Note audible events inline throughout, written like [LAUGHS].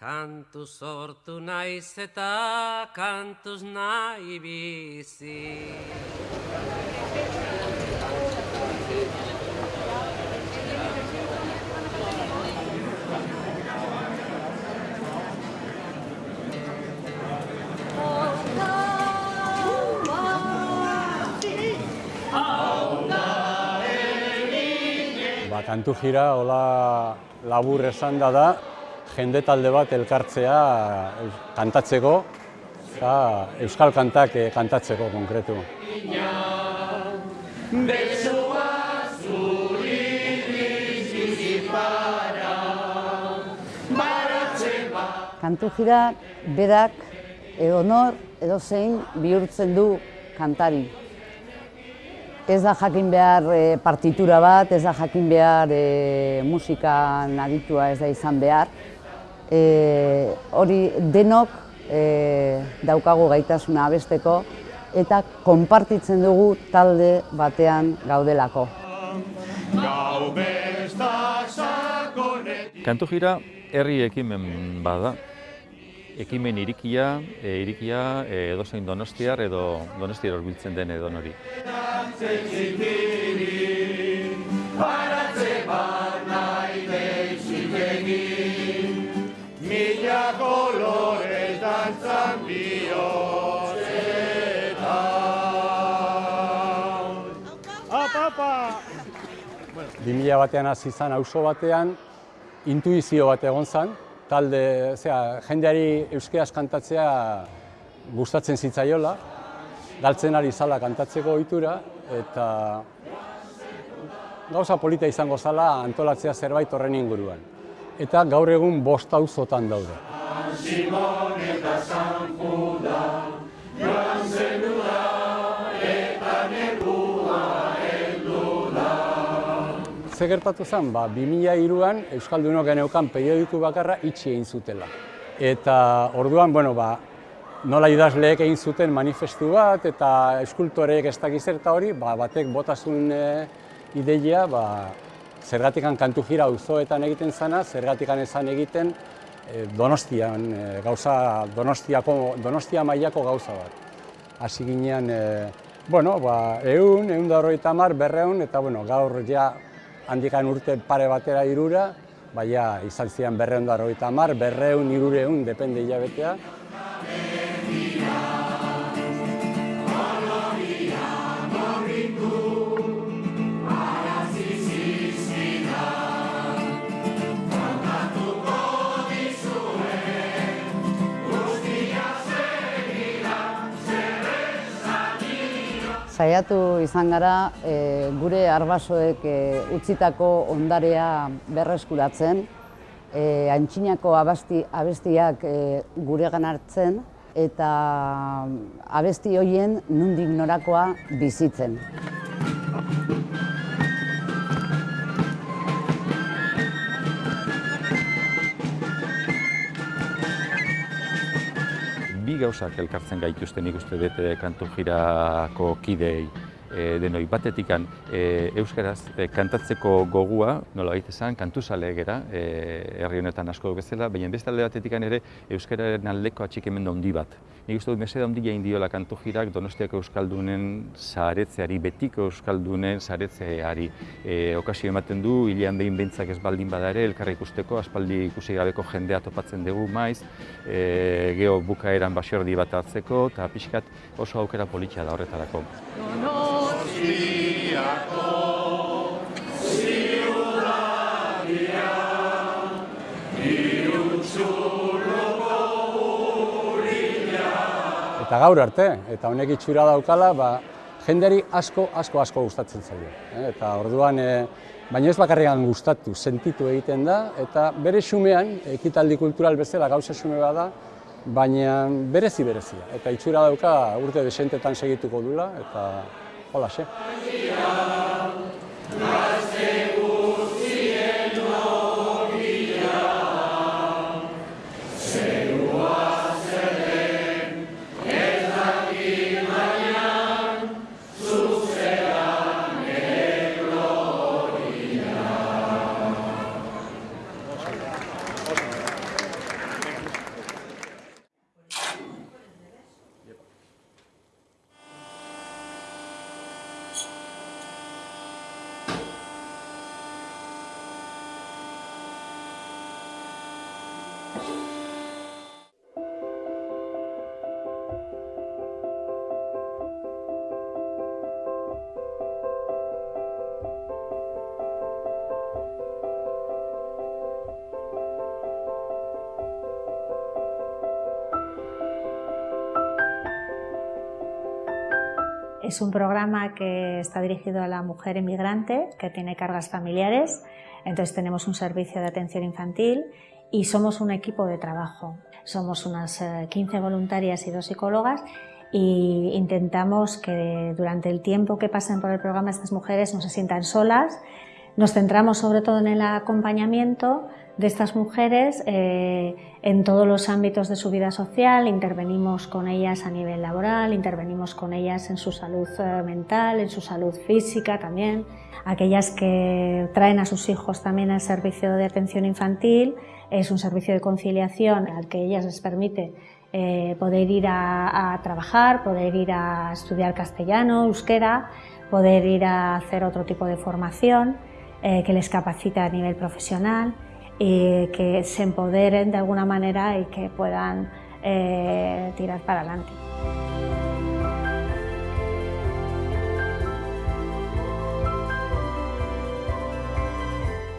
Kantu sortu naiz eta kantuz nahi bizi. Ba, kantu jira, hola labur esan da da, jende talde bat elkartzea eh, kantatzeko, eta euskal kantak eh, kantatzeko konkretu. Kantu jira berak edo edo zein bihurtzen du kantari. Ez da jakin behar e, partitura bat, ez da jakin behar e, musikan aditua ez da izan behar e, hori denok e, daukagu gaitasuna abesteko eta konpartitzen dugu talde batean gaudelako. Kantu jira, herri ekimen bada. Ekimen irikia, e, irikia e, edo zein donostiar edo donostiar horbiltzen den edo nori. 2000 batean hasi izan auzo batean intuizio bat egon zan, talde, zera, jendeari euskeaz kantatzea gustatzen zitzaiola, galtzen ari zala kantatzeko ohitura eta gauza polita izango zala antolatzea zerbait horren inguruan. Eta gaur egun bost auzotan daude. Ze gertatu zen, ba, 2003an Euskaldunok geneukan periodiku bakarra itxi egin zutela. Eta orduan, bueno, ba, nola idazleek egin zuten manifestu bat eta eskultoreek ez dakiz eta hori, ba, batek botasun e, ideia, ba, zergatikan kantu jira auzoetan egiten zana, zergatikan ezan egiten e, Donostian, e, gauza, Donostiako, Donostia mailako gauza bat. Hasi ginean, e, bueno, ba, eun, eun da horreita mar, berreun, eta bueno, gaur ja handikan urte pare batera irura, baina izan zian berreun da berreun, irureun, depende hilabetea. Saiatu izan gara e, gure arbasoek e, utzitako ondarea berreskuratzen, e, antxinako abasti, abestiak e, guregan hartzen eta abesti hoien nundik norakoa bizitzen. Bi gauzak elkartzen gaituzten nik uste dut eh, kantu jirako kidei e, denoi batetikan e, euskaraz e, kantatzeko gogua, nola baita esan, kantuzale gera, e, herri honetan asko bezala, baina beste alde batetikan ere euskararen aldeko atxikemendu handi bat. Nik uste dut meseda handi jain diola kantu jirak Donostiako Euskaldunen zaretzeari, betiko Euskaldunen zaretzeari. E, okasio ematen du, hilean behin behintzak ez baldin bada ere, elkarra ikusteko, aspaldi ikusi gabeko jendea topatzen dugu maiz, e, geho bukaeran basiordi bat hartzeko, eta pixkat oso aukera politxea da horretarako. Eta gaur arte, eta honek itxura daukala, ba, jenderi asko, asko, asko gustatzen zaio. eh, Eta orduan, e, baina ez bakarrian gustatu, sentitu egiten da, eta bere xumean, ekitaldi kultural bezala gauza xume bada, baina berezi berezia. Eta itxura dauka urte desentetan segituko dula, eta Hola, xe. Es un programa que está dirigido a la mujer inmigrante que tiene cargas familiares, entonces tenemos un servicio de atención infantil y somos un equipo de trabajo. Somos unas 15 eh, voluntarias y dos psicólogas y intentamos que durante el tiempo que pasen por el programa estas mujeres no se sientan solas. Nos centramos sobre todo en el acompañamiento de estas mujeres eh, en todos los ámbitos de su vida social, intervenimos con ellas a nivel laboral, intervenimos con ellas en su salud eh, mental, en su salud física también, aquellas que traen a sus hijos también al servicio de atención infantil, es un servicio de conciliación al que ellas les permite eh, poder ir a, a, trabajar, poder ir a estudiar castellano, euskera, poder ir a hacer otro tipo de formación que les capacita a nivel profesional y que se empoderen de alguna manera y que puedan eh, tirar para adelante.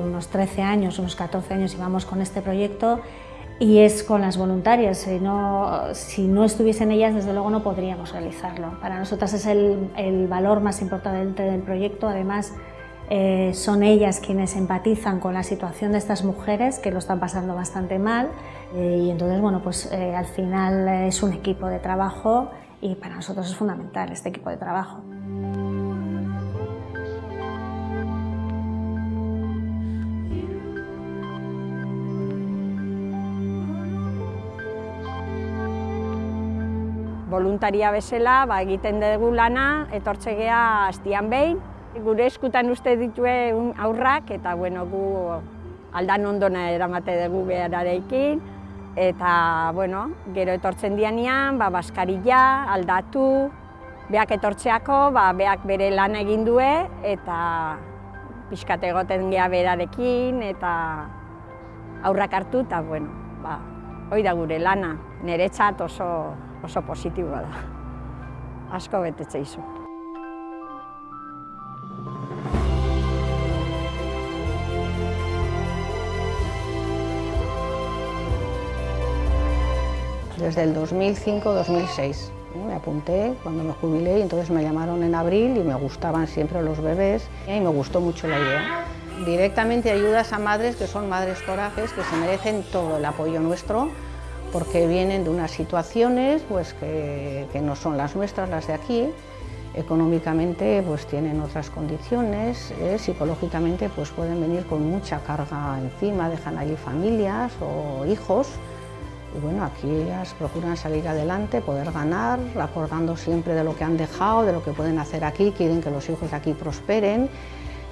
Unos 13 años, unos 14 años llevamos con este proyecto y es con las voluntarias. Si no, si no estuviesen ellas, desde luego no podríamos realizarlo. Para nosotras es el, el valor más importante del proyecto. Además, eh, son ellas quienes empatizan con la situación de estas mujeres que lo están pasando bastante mal eh, y entonces bueno pues eh, al final es un equipo de trabajo y para nosotros es fundamental este equipo de trabajo. Voluntaria bezala ba, egiten dugu lana, etortze astian behin, Gure eskutan uste ditue aurrak eta bueno, gu aldan ondona eramate dugu behararekin. Eta bueno, gero etortzen dianean, ba, baskarilla, aldatu, beak etortzeako, ba, beak bere lan egin due eta pixkate egoten gea berarekin eta aurrak hartu eta bueno, ba, hoi da gure lana, niretzat oso, oso positiboa da. Asko betetze izu. Desde el 2005-2006. Me apunté cuando me jubilé y entonces me llamaron en abril y me gustaban siempre los bebés y me gustó mucho la idea. Directamente ayudas a madres que son madres corajes, que se merecen todo el apoyo nuestro porque vienen de unas situaciones pues, que, que no son las nuestras, las de aquí, económicamente pues tienen otras condiciones, eh, psicológicamente pues pueden venir con mucha carga encima, dejan allí familias o hijos y bueno, aquí ellas procuran salir adelante, poder ganar, acordando siempre de lo que han dejado, de lo que pueden hacer aquí, quieren que los hijos de aquí prosperen,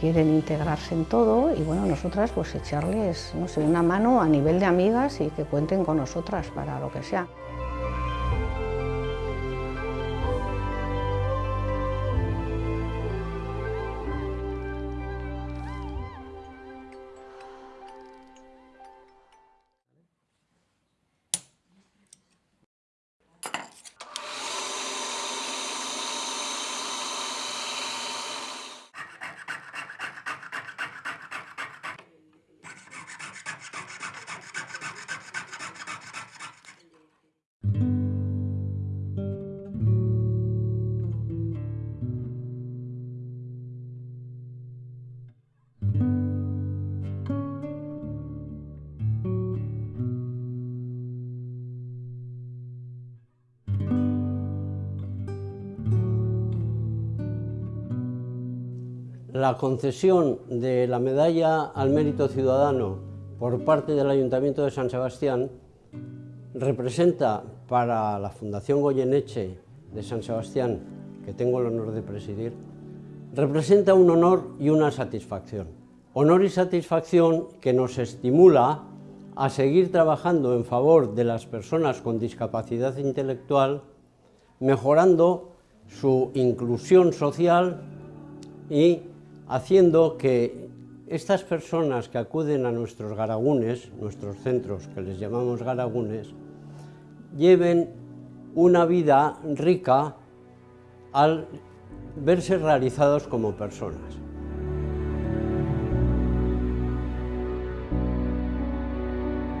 quieren integrarse en todo y bueno, nosotras pues echarles, no sé, una mano a nivel de amigas y que cuenten con nosotras para lo que sea. La concesión de la medalla al mérito ciudadano por parte del Ayuntamiento de San Sebastián representa para la Fundación Goyeneche de San Sebastián, que tengo el honor de presidir, representa un honor y una satisfacción. Honor y satisfacción que nos estimula a seguir trabajando en favor de las personas con discapacidad intelectual, mejorando su inclusión social y haciendo que estas personas que acuden a nuestros garagunes, nuestros centros que les llamamos garagunes, lleven una vida rica al verse realizados como personas.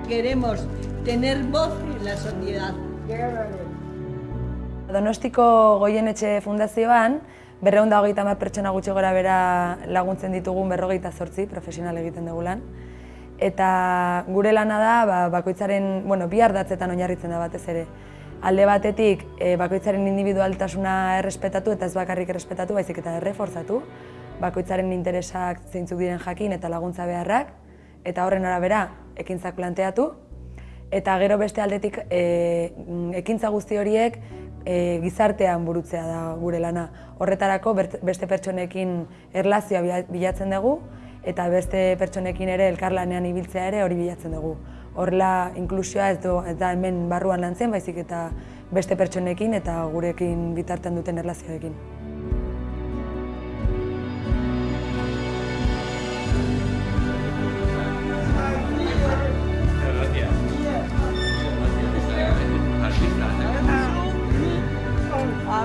Queremos tener voz en la sociedad. Donostiko Goienetxe Fundazioan, berreunda hogeita mar pertsona gutxi gora bera laguntzen ditugun berrogeita zortzi profesional egiten dugu lan. Eta gure lana da, ba, bakoitzaren, bueno, bi ardatzetan oinarritzen da batez ere. Alde batetik, e, bakoitzaren individualtasuna errespetatu eta ez bakarrik errespetatu, baizik eta erreforzatu. Bakoitzaren interesak zeintzuk diren jakin eta laguntza beharrak, eta horren arabera ekintzak planteatu. Eta gero beste aldetik, e, ekintza guzti horiek e, gizartean burutzea da gure lana. Horretarako beste pertsonekin erlazioa bilatzen dugu eta beste pertsonekin ere elkarlanean ibiltzea ere hori bilatzen dugu. Horrela inklusioa ez, do, ez da hemen barruan lantzen, baizik eta beste pertsonekin eta gurekin bitartean duten erlazioekin.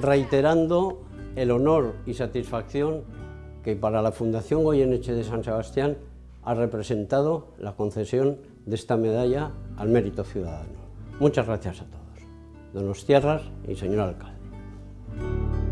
reiterando el honor y satisfacción que para la Fundación Goyeneche de San Sebastián ha representado la concesión de esta medalla al mérito ciudadano. Muchas gracias a todos. Donostierras y señor alcalde.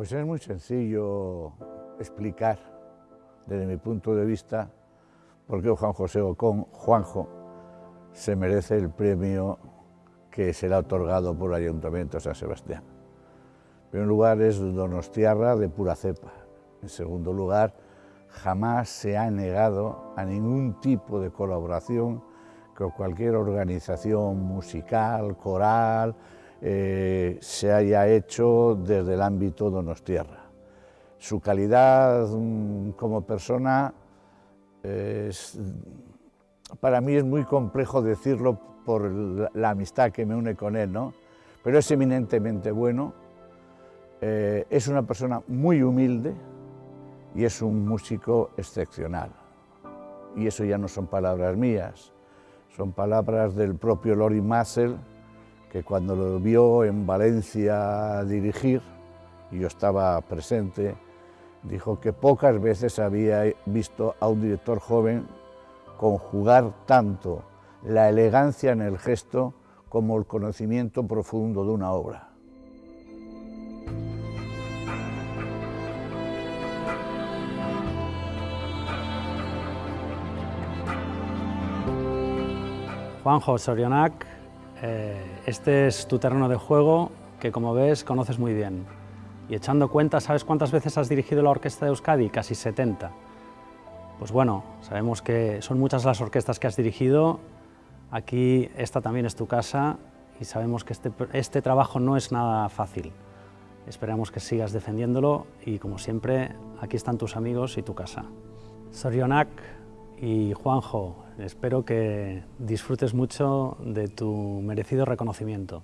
Pues es muy sencillo explicar, desde mi punto de vista, por qué Juan José Ocón, Juanjo, se merece el premio que será otorgado por el Ayuntamiento de San Sebastián. En primer lugar es Donostiarra de pura cepa. En segundo lugar, jamás se ha negado a ningún tipo de colaboración con cualquier organización musical, coral, eh, se haya hecho desde el ámbito Donostierra. Su calidad mm, como persona para mí es muy complejo decirlo por la, amistad que me une con él, ¿no? pero es eminentemente bueno, eh, es una persona muy humilde y es un músico excepcional. Y eso ya no son palabras mías, son palabras del propio Lori Massel, que cuando lo vio en Valencia dirigir, y yo estaba presente, dijo que pocas veces había visto a un director joven conjugar tanto la elegancia en el gesto como el conocimiento profundo de una obra. Juanjo Sorionac este es tu terreno de juego que, como ves, conoces muy bien. Y echando cuenta, ¿sabes cuántas veces has dirigido la Orquesta de Euskadi? Casi 70. Pues bueno, sabemos que son muchas las orquestas que has dirigido. Aquí esta también es tu casa y sabemos que este, este trabajo no es nada fácil. Esperamos que sigas defendiéndolo y, como siempre, aquí están tus amigos y tu casa. Sorionak y Juanjo, Espero que disfrutes mucho de tu merecido reconocimiento.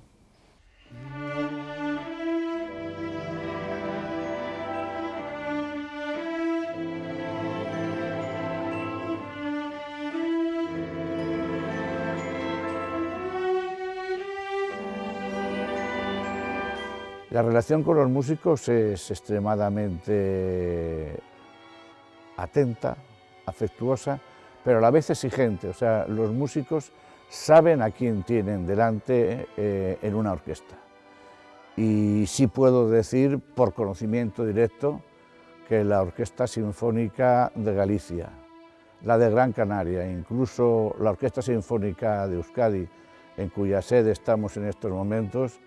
La relación con los músicos es extremadamente atenta, afectuosa, pero a la vez exigente. O sea, los músicos saben a quién tienen delante eh, en una orquesta. Y sí puedo decir, por conocimiento directo, que la Orquesta Sinfónica de Galicia, la de Gran Canaria, incluso la Orquesta Sinfónica de Euskadi, en cuya sede estamos en estos momentos,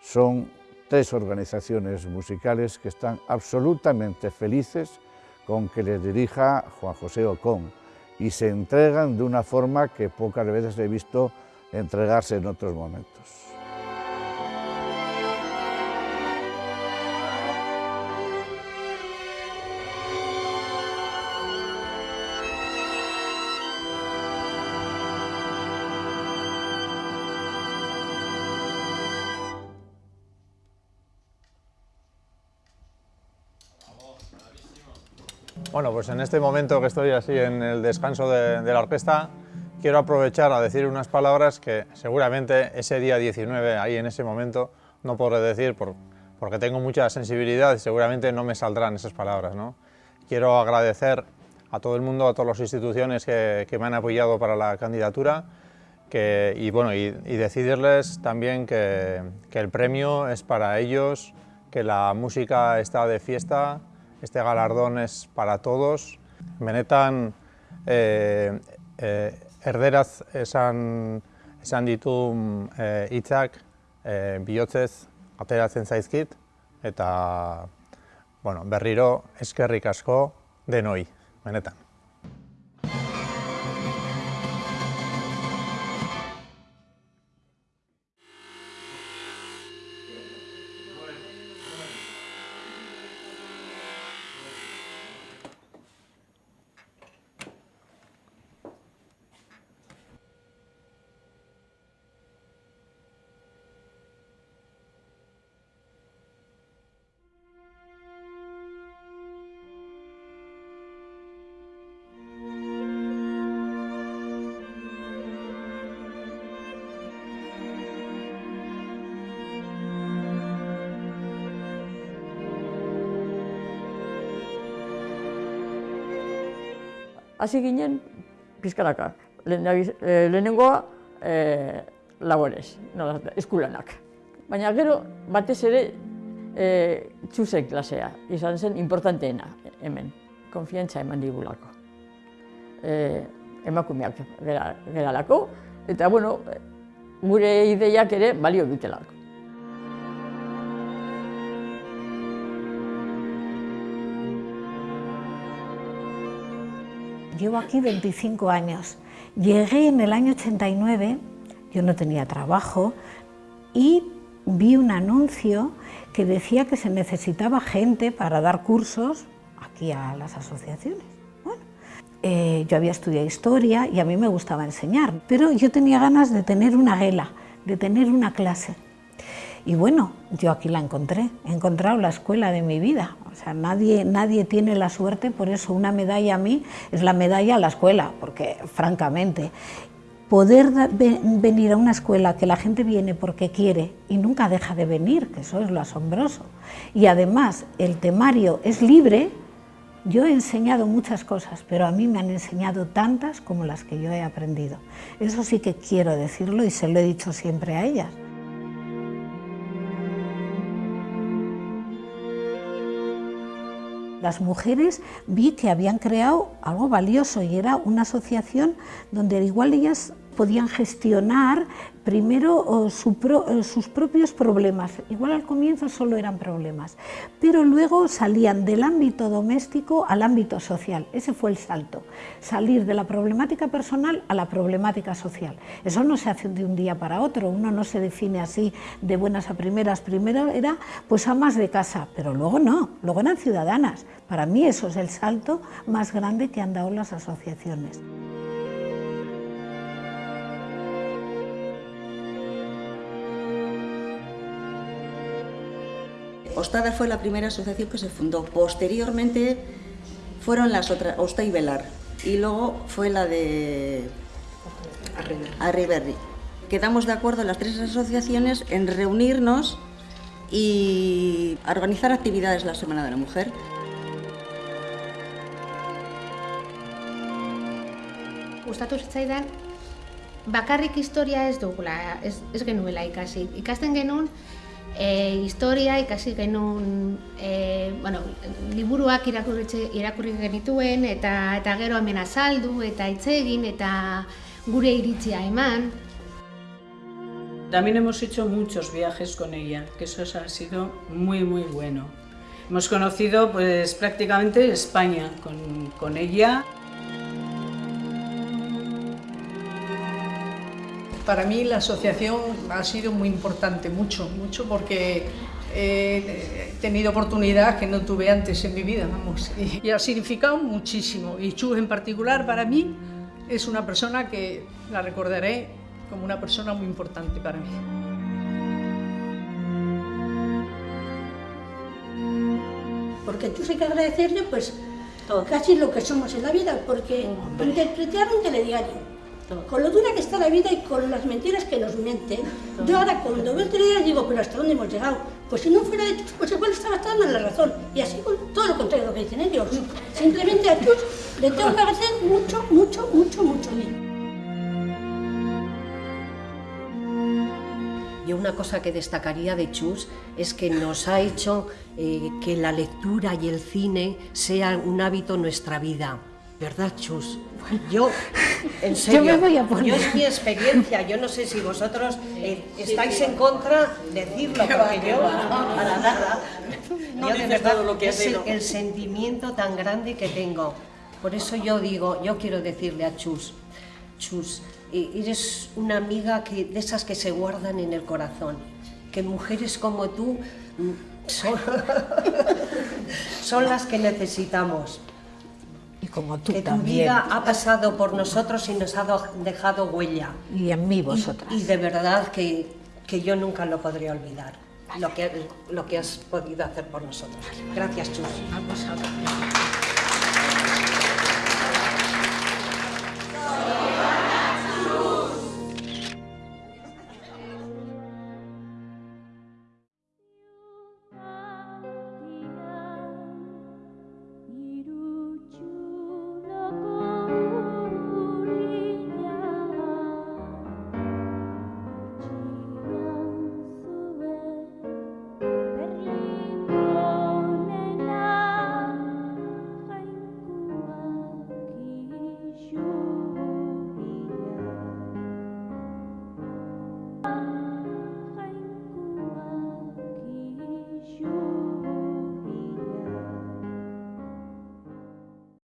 son tres organizaciones musicales que están absolutamente felices con que les dirija Juan José Ocón y se entregan de una forma que pocas veces he visto entregarse en otros momentos. Bueno, pues en este momento que estoy así en el descanso de, la orquesta, quiero aprovechar a decir unas palabras que seguramente ese día 19, ahí en ese momento, no podré decir porque tengo mucha sensibilidad y seguramente no me saldrán esas palabras. ¿no? Quiero agradecer a todo el mundo, a todas las instituciones que, me han apoyado para la candidatura y, bueno, y, decidirles también que, que el premio es para ellos, que la música está de fiesta, este galardón es para todos. Benetan eh, eh, erderaz esan, esan ditu eh, hitzak eh, bihotzez ateratzen zaizkit eta bueno, berriro eskerrik asko denoi, benetan. Hasi ginen pizkanaka. Eh, lehenengoa e, laborez, no, eskulanak. Baina gero batez ere e, txuzen klasea, izan zen importanteena hemen, konfiantza eman digulako. E, emakumeak gara, lako, eta bueno, gure ideiak ere balio dutelako. Llevo aquí 25 años. Llegué en el año 89, yo no tenía trabajo, y vi un anuncio que decía que se necesitaba gente para dar cursos aquí a las asociaciones. Bueno, eh, yo había estudiado historia y a mí me gustaba enseñar, pero yo tenía ganas de tener una guela, de tener una clase. Y bueno, yo aquí la encontré, he encontrado la escuela de mi vida. O sea, nadie, nadie tiene la suerte, por eso una medalla a mí es la medalla a la escuela, porque francamente, poder venir a una escuela que la gente viene porque quiere y nunca deja de venir, que eso es lo asombroso, y además el temario es libre, yo he enseñado muchas cosas, pero a mí me han enseñado tantas como las que yo he aprendido. Eso sí que quiero decirlo y se lo he dicho siempre a ellas. Las mujeres vi que habían creado algo valioso y era una asociación donde igual ellas podían gestionar primero sus propios problemas. Igual al comienzo solo eran problemas, pero luego salían del ámbito doméstico al ámbito social. Ese fue el salto, salir de la problemática personal a la problemática social. Eso no se hace de un día para otro, uno no se define así de buenas a primeras. Primero era pues amas de casa, pero luego no, luego eran ciudadanas. Para mí eso es el salto más grande que han dado las asociaciones. Ostada fue la primera asociación que se fundó. Posteriormente fueron las otras, Osta y Velar, y luego fue la de Arriberri. Quedamos de acuerdo las tres asociaciones en reunirnos y organizar actividades la Semana de la Mujer. Gustatu zitzaidan bakarrik historia ez dugula, ez, ez genuela ikasi. Ikasten genuen e, historia ikasi genuen e, bueno, liburuak irakurri, irakurri genituen eta eta gero hemen azaldu eta hitz eta gure iritzia eman. También hemos hecho muchos viajes con ella, que eso ha sido muy muy bueno. Hemos conocido pues prácticamente España con, con ella. Para mí la asociación ha sido muy importante, mucho, mucho, porque he tenido oportunidad que no tuve antes en mi vida, vamos, y, y ha significado muchísimo. Y Chu en particular para mí es una persona que la recordaré como una persona muy importante para mí. Porque tú hay que agradecerle pues casi lo que somos en la vida, porque interpretar un telediario, con lo dura que está la vida y con las mentiras que nos mienten. Yo ahora cuando veo el telediario digo, pero ¿hasta dónde hemos llegado? Pues si no fuera de Chus, pues igual estaba dando la razón. Y así con todo lo contrario de lo que dicen ellos. Simplemente a Chus le tengo que agradecer mucho, mucho, mucho, mucho bien. Yo una cosa que destacaría de Chus es que nos ha hecho eh, que la lectura y el cine sea un hábito en nuestra vida. ¿Verdad, Chus? Yo, en serio, Yo me voy a poner. yo es mi experiencia. Yo no sé si vosotros eh, estáis en contra, decirlo, porque yo, para nada. No yo de verdad, lo que es el, el sentimiento tan grande que tengo. Por eso yo digo, yo quiero decirle a Chus, Chus, eh, eres una amiga que, de esas que se guardan en el corazón, que mujeres como tú mm, son, [LAUGHS] son las que necesitamos. Como tú que tu también. vida ha pasado por nosotros y nos ha do- dejado huella. Y en mí vosotras. Y, de verdad que, que yo nunca lo podré olvidar, lo que, lo que has podido hacer por nosotros. Gracias, Chus. A.